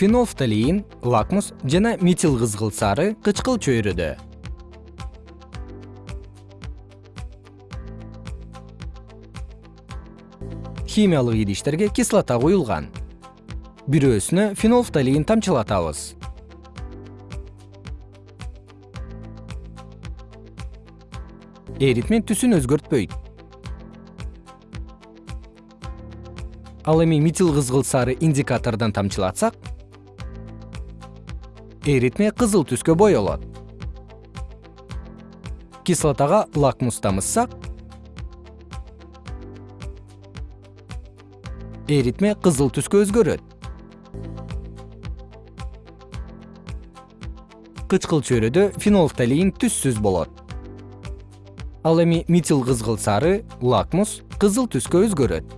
фенолфталиин лакмус жана метил кызгыл сары кычкыл чөйрөдө. Химиялык идиштерге кислота куюлган бирөөсүнө фенолфталиин тамчылатабыз. Эритме түсүн өзгөртпөйт. Ал эми метил кызгыл сары индикатордон тамчылатсак эритме кызыл түскө боелот кислотага лакмуста мыссак эритме кызыл түскө өзгөрөт. Кычкыл чөйрөдө фенолфталиин түссүз болот. Ал эми метил кызгыл сары лакмус кызыл түскө өзгөрөт